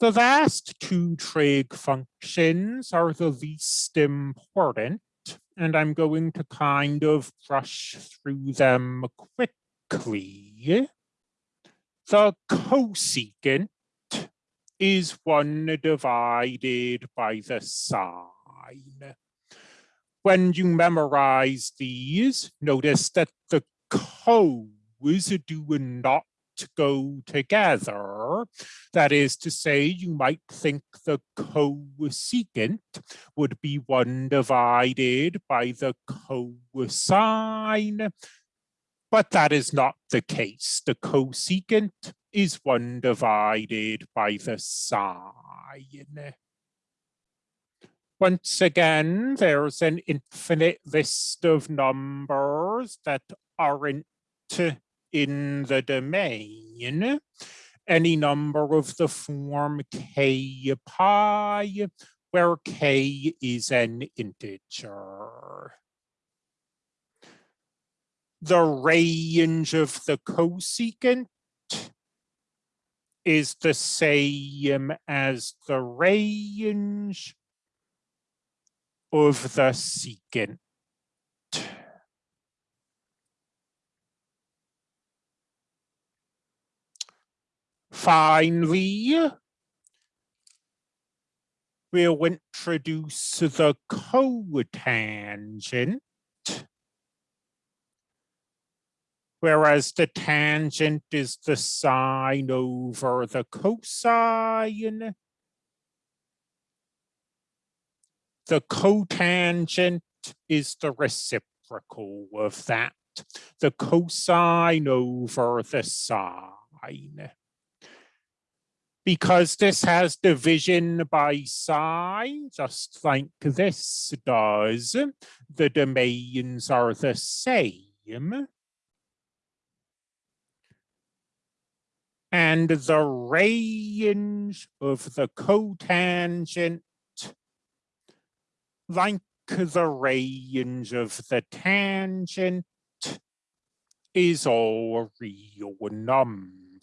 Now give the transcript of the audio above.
The last two trig functions are the least important, and I'm going to kind of brush through them quickly. The cosecant is one divided by the sine. When you memorize these, notice that the cos do not go together. That is to say, you might think the cosecant would be one divided by the cosine, but that is not the case. The cosecant is one divided by the sine. Once again, there's an infinite list of numbers that aren't in the domain any number of the form k pi, where k is an integer. The range of the cosecant is the same as the range of the secant. Finally, we'll introduce the cotangent, whereas the tangent is the sine over the cosine. The cotangent is the reciprocal of that, the cosine over the sine because this has division by sine, just like this does, the domains are the same. And the range of the cotangent, like the range of the tangent, is all real numbers.